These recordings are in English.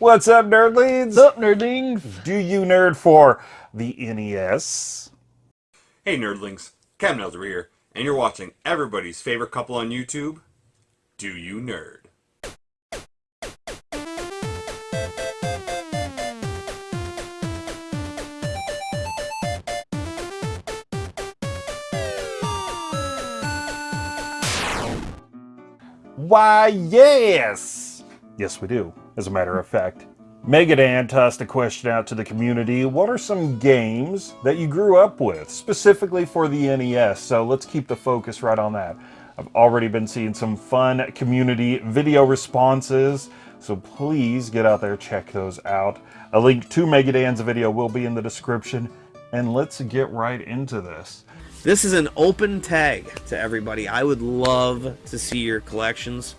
What's up, nerdlings? What's up, nerdlings? Do you nerd for the NES? Hey, nerdlings. Kevin Elder here, and you're watching everybody's favorite couple on YouTube, Do You Nerd? Why, yes! Yes, we do, as a matter of fact. Megadan tossed a question out to the community. What are some games that you grew up with, specifically for the NES? So let's keep the focus right on that. I've already been seeing some fun community video responses, so please get out there, check those out. A link to Megadan's video will be in the description, and let's get right into this. This is an open tag to everybody. I would love to see your collections.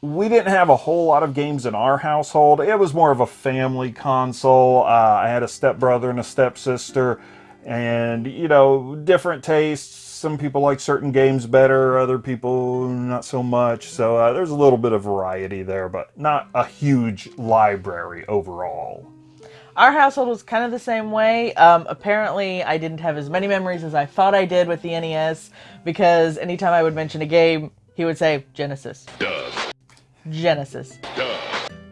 We didn't have a whole lot of games in our household. It was more of a family console. Uh, I had a stepbrother and a stepsister, and, you know, different tastes. Some people like certain games better, other people not so much. So uh, there's a little bit of variety there, but not a huge library overall. Our household was kind of the same way. Um, apparently, I didn't have as many memories as I thought I did with the NES because anytime I would mention a game, he would say Genesis. Duh. Genesis. Duh.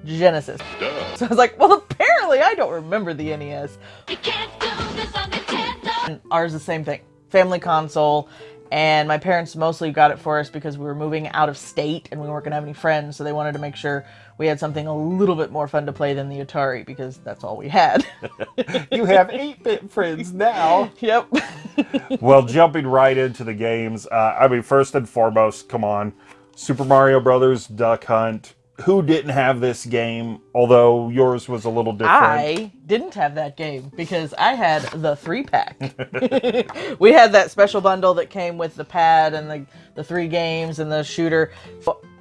Genesis. Duh. So I was like, well, apparently I don't remember the NES. And ours the same thing. Family console. And my parents mostly got it for us because we were moving out of state and we weren't going to have any friends. So they wanted to make sure we had something a little bit more fun to play than the Atari because that's all we had. you have 8-bit friends now. yep. well, jumping right into the games, uh, I mean, first and foremost, come on, Super Mario Brothers, Duck Hunt. Who didn't have this game? Although yours was a little different. I didn't have that game because I had the three pack. we had that special bundle that came with the pad and the, the three games and the shooter.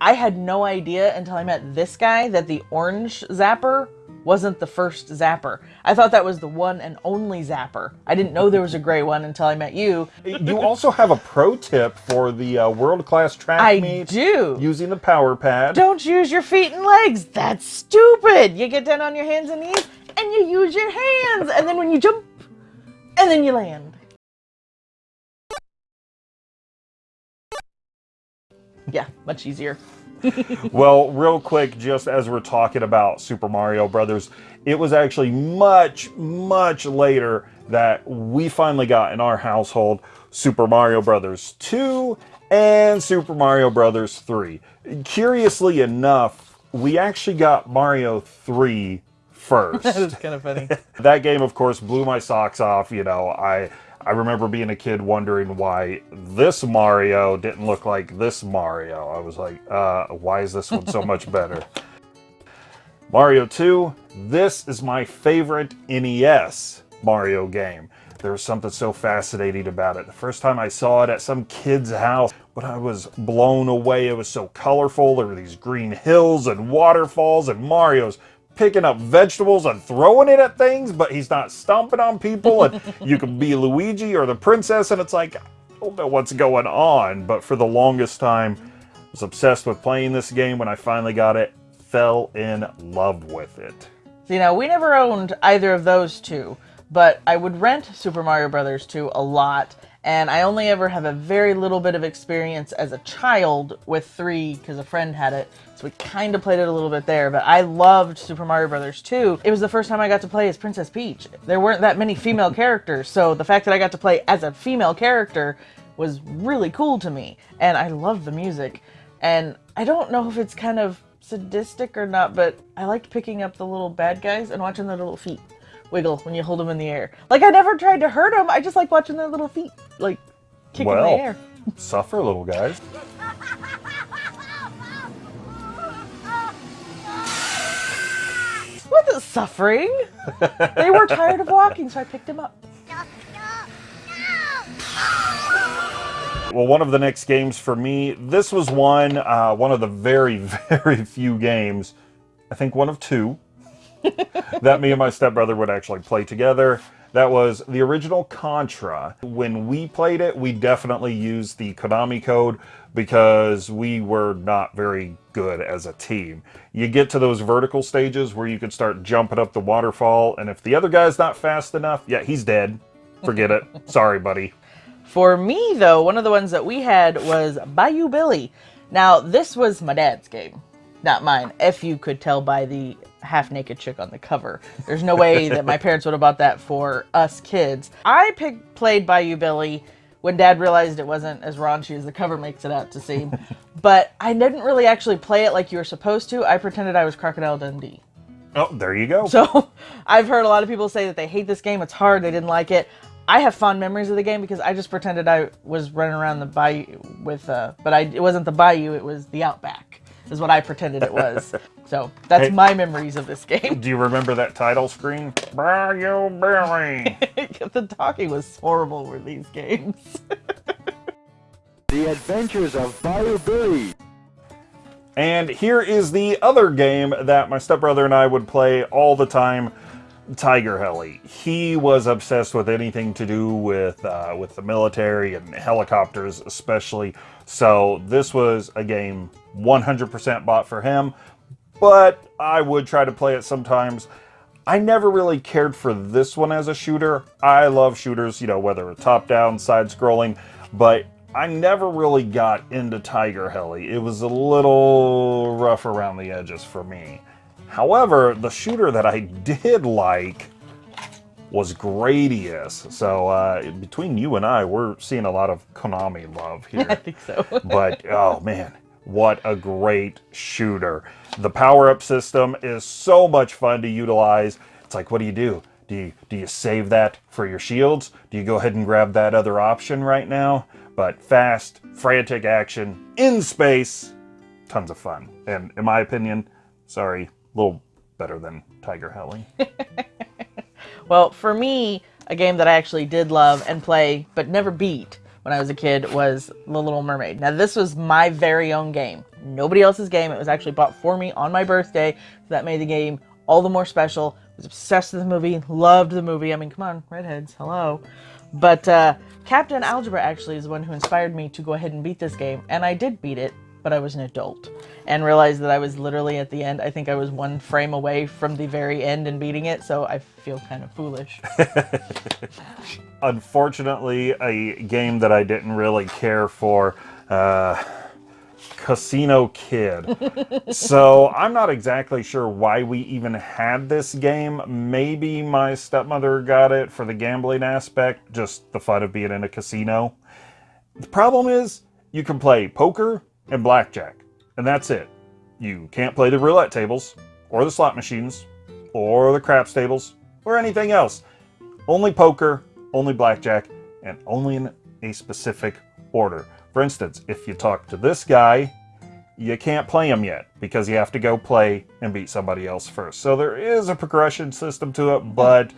I had no idea until I met this guy that the orange zapper wasn't the first Zapper. I thought that was the one and only Zapper. I didn't know there was a gray one until I met you. You also have a pro tip for the uh, world-class track I meet. do. Using the power pad. Don't use your feet and legs. That's stupid. You get down on your hands and knees and you use your hands. And then when you jump, and then you land. Yeah, much easier well, real quick, just as we're talking about Super Mario Brothers, it was actually much, much later that we finally got in our household Super Mario Brothers 2 and Super Mario Brothers 3. Curiously enough, we actually got Mario 3 first. that kind of funny. that game, of course, blew my socks off. You know, I I remember being a kid wondering why this Mario didn't look like this Mario. I was like, uh, why is this one so much better? Mario 2, this is my favorite NES Mario game. There was something so fascinating about it. The first time I saw it at some kid's house, but I was blown away. It was so colorful. There were these green hills and waterfalls and Mario's picking up vegetables and throwing it at things, but he's not stomping on people. And you can be Luigi or the princess, and it's like, I don't know what's going on. But for the longest time, I was obsessed with playing this game. When I finally got it, fell in love with it. You know, we never owned either of those two, but I would rent Super Mario Brothers 2 a lot and I only ever have a very little bit of experience as a child with 3 because a friend had it, so we kind of played it a little bit there, but I loved Super Mario Brothers 2. It was the first time I got to play as Princess Peach. There weren't that many female characters, so the fact that I got to play as a female character was really cool to me, and I love the music. And I don't know if it's kind of sadistic or not, but I liked picking up the little bad guys and watching their little feet wiggle when you hold them in the air. Like I never tried to hurt them. I just like watching their little feet like kick well, in the air. suffer, little guys. Wasn't suffering. they were tired of walking, so I picked them up. Well, one of the next games for me, this was one, uh, one of the very, very few games, I think one of two, that me and my stepbrother would actually play together. That was the original Contra. When we played it, we definitely used the Konami code because we were not very good as a team. You get to those vertical stages where you can start jumping up the waterfall, and if the other guy's not fast enough, yeah, he's dead. Forget it. Sorry, buddy. For me, though, one of the ones that we had was Bayou Billy. Now, this was my dad's game, not mine, if you could tell by the half naked chick on the cover. There's no way that my parents would have bought that for us kids. I picked, played Bayou Billy when dad realized it wasn't as raunchy as the cover makes it out to seem. but I didn't really actually play it like you were supposed to. I pretended I was Crocodile Dundee. Oh, there you go. So I've heard a lot of people say that they hate this game. It's hard. They didn't like it. I have fond memories of the game because I just pretended I was running around the bayou with, uh, but I it wasn't the bayou. It was the outback. Is what I pretended it was. so that's Hey. my memories of this game. Do you remember that title screen? Bayou Billy. the talking was horrible with these games. The Adventures of Bayou Billy. And here is the other game that my stepbrother and I would play all the time, Tiger Heli. He was obsessed with anything to do with uh, with the military and helicopters, especially. So this was a game 100% bought for him, but I would try to play it sometimes. I never really cared for this one as a shooter. I love shooters, you know, whether top down, side scrolling, but I never really got into Tiger Heli. It was a little rough around the edges for me. However, the shooter that I did like was Gradius. So uh, between you and I, we're seeing a lot of Konami love here I think so. but oh man, what a great shooter. The power-up system is so much fun to utilize. It's like, what do you do? Do you, do you save that for your shields? Do you go ahead and grab that other option right now? But fast, frantic action in space, tons of fun. And in my opinion, sorry, a little better than Tiger Heli. Well, for me, a game that I actually did love and play, but never beat when I was a kid, was The Little Mermaid. Now, this was my very own game. Nobody else's game. It was actually bought for me on my birthday. So that made the game all the more special. I was obsessed with the movie, loved the movie. I mean, come on, redheads, hello. But uh, Captain Algebra actually is the one who inspired me to go ahead and beat this game, and I did beat it, but I was an adult and realized that I was literally at the end. I think I was one frame away from the very end and beating it, so I feel kind of foolish. unfortunately a game that I didn't really care for. Uh, Casino Kid. so I'm not exactly sure why we even had this game. Maybe my stepmother got it for the gambling aspect, just the fun of being in a casino. The problem is you can play poker and blackjack, and that's it. You can't play the roulette tables, or the slot machines, or the craps tables, or anything else. Only poker, only blackjack, and only in a specific order. For instance, if you talk to this guy, you can't play him yet because you have to go play and beat somebody else first. So there is a progression system to it, but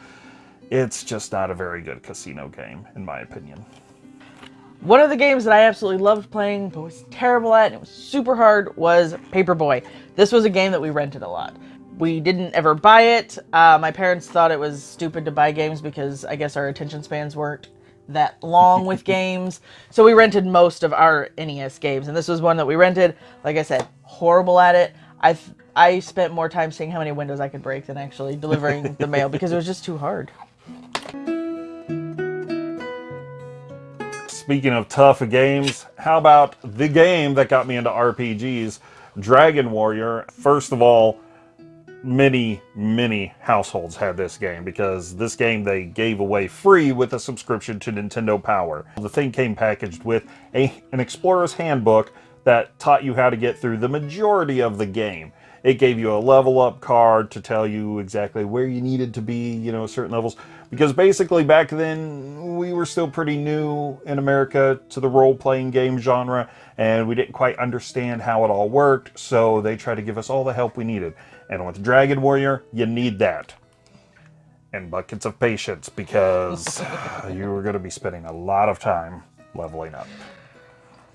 it's just not a very good casino game, in my opinion. One of the games that I absolutely loved playing, but was terrible at, and it was super hard, was Paperboy. This was a game that we rented a lot. We didn't ever buy it. Uh, my parents thought it was stupid to buy games because I guess our attention spans weren't that long with games. So we rented most of our NES games, and this was one that we rented. Like I said, horrible at it. I I spent more time seeing how many windows I could break than actually delivering the mail because it was just too hard. Speaking of tough games, how about the game that got me into RPGs, Dragon Warrior? First of all, many, many households had this game because this game they gave away free with a subscription to Nintendo Power. The thing came packaged with a, an explorer's handbook that taught you how to get through the majority of the game. It gave you a level up card to tell you exactly where you needed to be, you know, certain levels. Because basically back then we were still pretty new in America to the role playing game genre and we didn't quite understand how it all worked. So they tried to give us all the help we needed. And with Dragon Warrior, you need that. And buckets of patience because you were going to be spending a lot of time leveling up.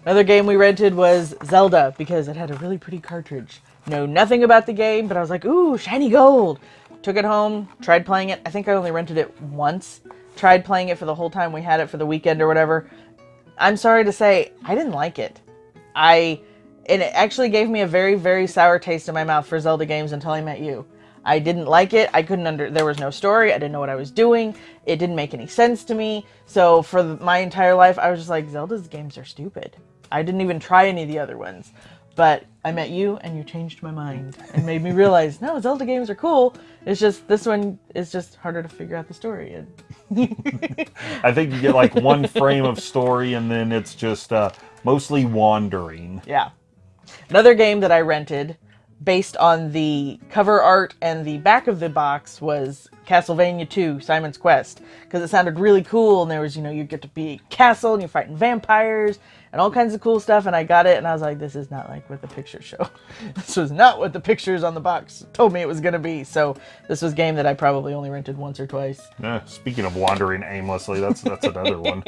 Another game we rented was Zelda because it had a really pretty cartridge. Know nothing about the game, but I was like, ooh, shiny gold. Took it home, tried playing it. I think I only rented it once. Tried playing it for the whole time we had it for the weekend or whatever. I'm sorry to say, I didn't like it. I and it actually gave me a very very sour taste in my mouth for Zelda games until I met you. I didn't like it. I couldn't under there was no story. I didn't know what I was doing. It didn't make any sense to me. So for my entire life I was just like Zelda's games are stupid. I didn't even try any of the other ones. But I met you and you changed my mind and made me realize no, Zelda games are cool. It's just this one is just harder to figure out the story. And I think you get like one frame of story and then it's just uh, mostly wandering. Yeah. Another game that I rented based on the cover art and the back of the box was Castlevania 2 Simon's Quest because it sounded really cool and there was, you know, you get to be a castle and you're fighting vampires and all kinds of cool stuff and I got it and I was like this is not like what the pictures show. this was not what the pictures on the box told me it was going to be. So this was game that I probably only rented once or twice. Eh, speaking of wandering aimlessly, that's that's another one.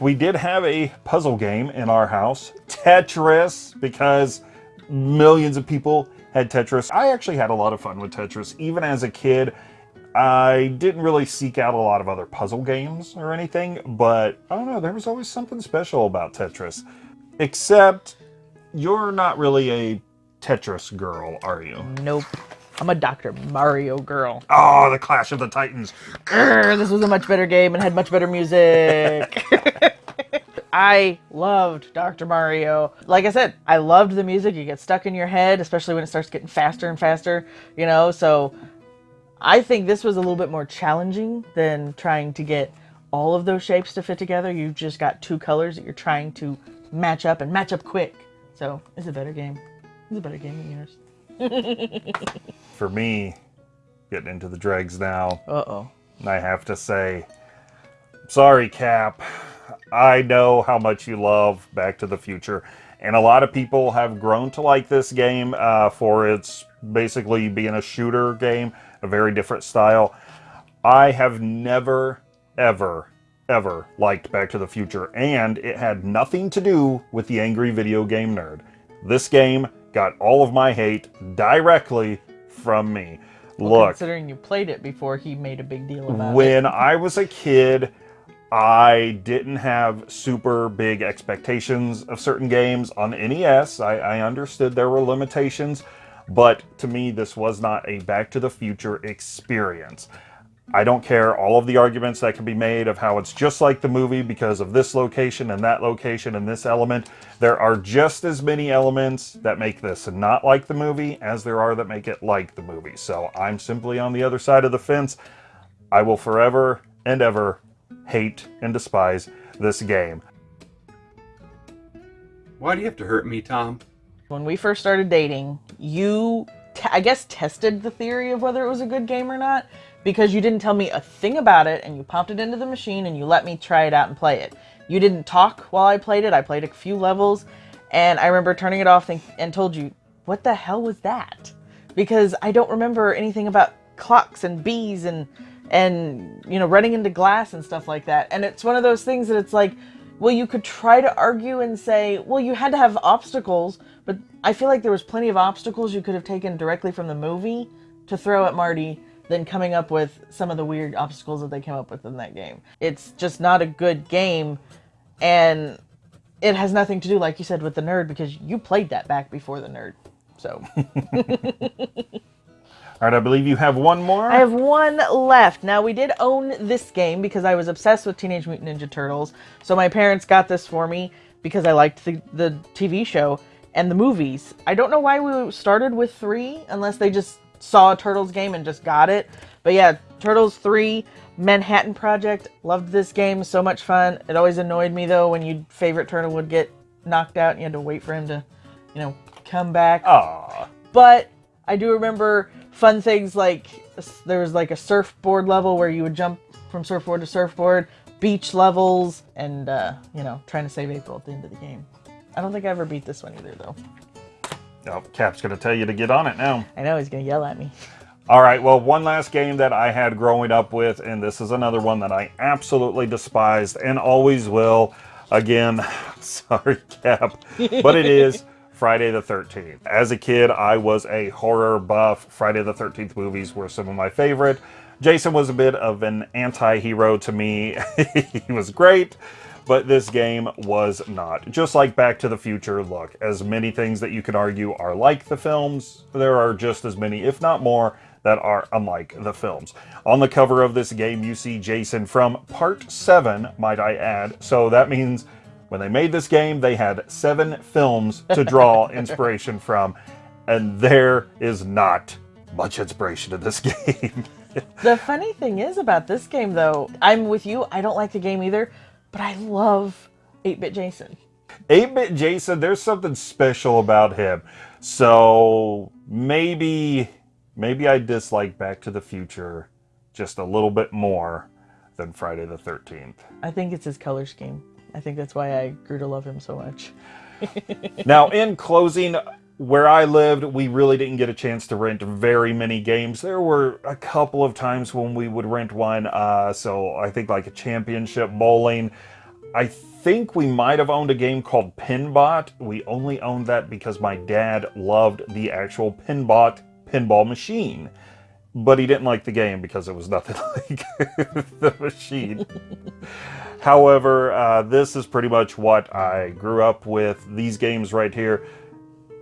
we did have a puzzle game in our house, Tetris, because millions of people had Tetris. I actually had a lot of fun with Tetris, even as a kid. I didn't really seek out a lot of other puzzle games or anything, but I don't know, there was always something special about Tetris. Except you're not really a Tetris girl, are you? Nope. I'm a Dr. Mario girl. Oh, the Clash of the Titans. Grr, this was a much better game and had much better music. I loved Dr. Mario. Like I said, I loved the music. You get stuck in your head, especially when it starts getting faster and faster, you know? So I think this was a little bit more challenging than trying to get all of those shapes to fit together. You've just got two colors that you're trying to match up and match up quick. So it's a better game. It's a better game than yours. For me, getting into the dregs now, Uh-oh. I have to say, sorry, Cap. I know how much you love Back to the Future, and a lot of people have grown to like this game uh, for its basically being a shooter game, a very different style. I have never, ever, ever liked Back to the Future, and it had nothing to do with the angry video game nerd. This game got all of my hate directly from me. Look, Considering you played it before he made a big deal about it. when I was a kid, I didn't have super big expectations of certain games on NES. I, I understood there were limitations, but to me, this was not a Back to the Future experience. I don't care all of the arguments that can be made of how it's just like the movie because of this location and that location and this element. There are just as many elements that make this not like the movie as there are that make it like the movie. So I'm simply on the other side of the fence. I will forever and ever hate and despise this game. Why do you have to hurt me, Tom? when we first started dating, you, t- I guess, tested the theory of whether it was a good game or not because you didn't tell me a thing about it and you popped it into the machine and you let me try it out and play it. You didn't talk while I played it. I played a few levels and I remember turning it off and, and told you, what the hell was that? Because I don't remember anything about clocks and bees and and you know running into glass and stuff like that. And it's one of those things that it's like, well, you could try to argue and say, well, you had to have obstacles, but I feel like there was plenty of obstacles you could have taken directly from the movie to throw at Marty than coming up with some of the weird obstacles that they came up with in that game. It's just not a good game, and it has nothing to do, like you said, with the nerd because you played that back before the nerd. So All right, I believe you have one more. I have one left. Now we did own this game because I was obsessed with Teenage Mutant Ninja Turtles. So my parents got this for me because I liked the, the TV show and the movies. I don't know why we started with three unless they just saw a Turtles game and just got it. But yeah, Turtles 3, Manhattan Project. Loved this game. So much fun. It always annoyed me though when your favorite turtle would get knocked out and you had to wait for him to, you know, come back. Aw. But I do remember fun things like there was like a surfboard level where you would jump from surfboard to surfboard, beach levels, and uh, you know, trying to save April at the end of the game. I don't think I ever beat this one either, though. Oh, Cap's going to tell you to get on it now. I know he's gonna yell at me. All right, well, one last game that I had growing up with, and this is another one that I absolutely despised and always will. Again, sorry, Cap, but it is Friday the 13th. As a kid, I was a horror buff. Friday the 13th movies were some of my favorite. Jason was a bit of an anti hero to me. he was great, but this game was not. Just like Back to the Future, look, as many things that you can argue are like the films, there are just as many, if not more, that are unlike the films. On the cover of this game, you see Jason from Part 7, might I add. So that means when they made this game, they had seven films to draw inspiration from, and there is not much inspiration in this game. The funny thing is about this game, though, I'm with you. I don't like the game either, but I love 8 Bit Jason. 8-bit Jason, there's something special about him. So maybe maybe I dislike Back to the Future just a little bit more than Friday the 13th. I think it's his color scheme. I think that's why I grew to love him so much. Now, in closing, where I lived, we really didn't get a chance to rent very many games. There were a couple of times when we would rent one. Uh, so I think like a championship bowling. I think we might have owned a game called Pinbot. We only owned that because my dad loved the actual Pinbot pinball machine. But he didn't like the game because it was nothing like the machine. However, uh, this is pretty much what I grew up with. These games right here.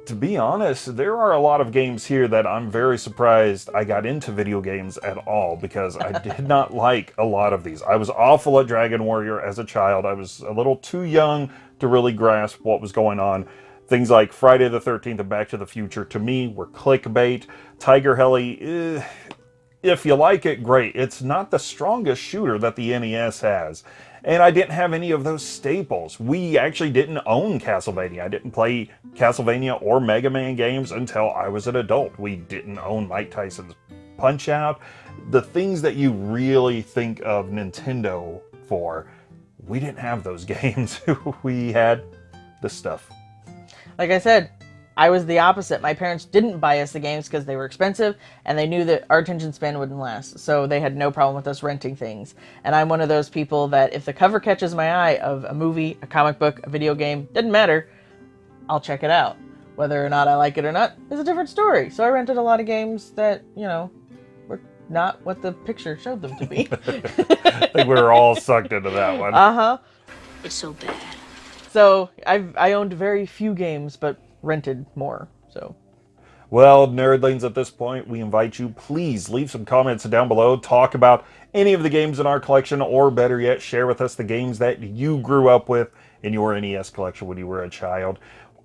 To be honest, there are a lot of games here that I'm very surprised I got into video games at all because I did not like a lot of these. I was awful at Dragon Warrior as a child. I was a little too young to really grasp what was going on. Things like Friday the 13th and Back to the Future to me were clickbait. Tiger Heli, eh, if you like it, great. It's not the strongest shooter that the NES has. And I didn't have any of those staples. We actually didn't own Castlevania. I didn't play Castlevania or Mega Man games until I was an adult. We didn't own Mike Tyson's Punch Out. The things that you really think of Nintendo for, we didn't have those games. we had the stuff. Like I said, I was the opposite. My parents didn't buy us the games because they were expensive and they knew that our attention span wouldn't last. So they had no problem with us renting things. And I'm one of those people that if the cover catches my eye of a movie, a comic book, a video game, doesn't matter, I'll check it out. Whether or not I like it or not is a different story. So I rented a lot of games that, you know, were not what the picture showed them to be. I think we were all sucked into that one. uh huh. It's so bad. So I've I owned very few games, but rented more. So Well, nerdlings, at this point, we invite you, please leave some comments down below. Talk about any of the games in our collection, or better yet, share with us the games that you grew up with in your NES collection when you were a child.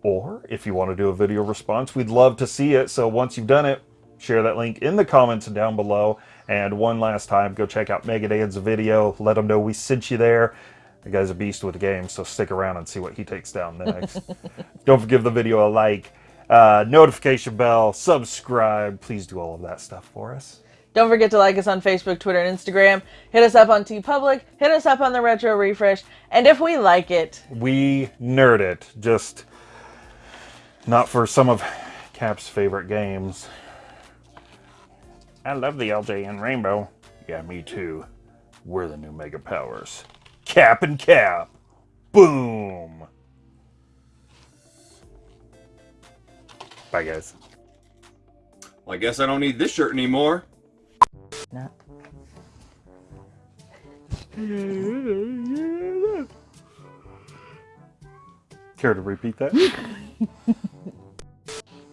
Or if you want to do a video response, we'd love to see it. So once you've done it, share that link in the comments down below. And one last time, go check out Megadan's video. Let them know we sent you there. The guy's a beast with the game, so stick around and see what he takes down next. Don't forget the video a like, uh, notification bell, subscribe. Please do all of that stuff for us. Don't forget to like us on Facebook, Twitter, and Instagram. Hit us up on TeePublic. Hit us up on the Retro Refresh. And if we like it, We nerd it, just not for some of Cap's favorite games. I love the LJ and Rainbow. Yeah, me too. We're the new Mega Powers. Cap and Cap. Boom. Bye, guys. Well, I guess I don't need this shirt anymore. no. Care to repeat that?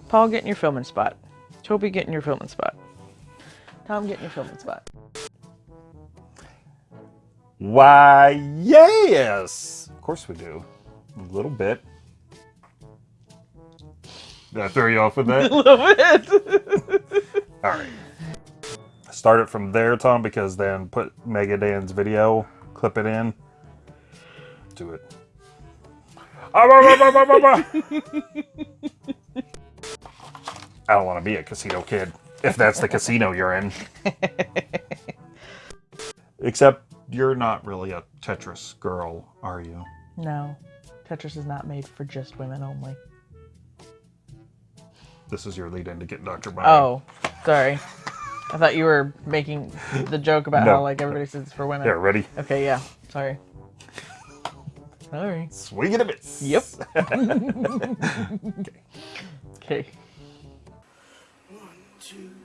Paul, get in your filming spot. Toby, get in your filming spot. Tom, get in your filming spot. Why, yes! Of course we do. A little bit. Did I throw you off with that? A little bit. All right. Start it from there, Tom, because then put Megadan's video, clip it in. Do it. Ah. I don't want to be a casino kid, if that's the casino you're in. Except you're not really a Tetris girl, are you? no, Tetris is not made for just women only. This is your lead in to get Dr. Mind. Oh, sorry. I thought you were making the joke about No. how like everybody says it's for women. Yeah, ready? Okay, yeah. Sorry. Sorry. Swing it a miss. Yep. okay. One, two, three, four,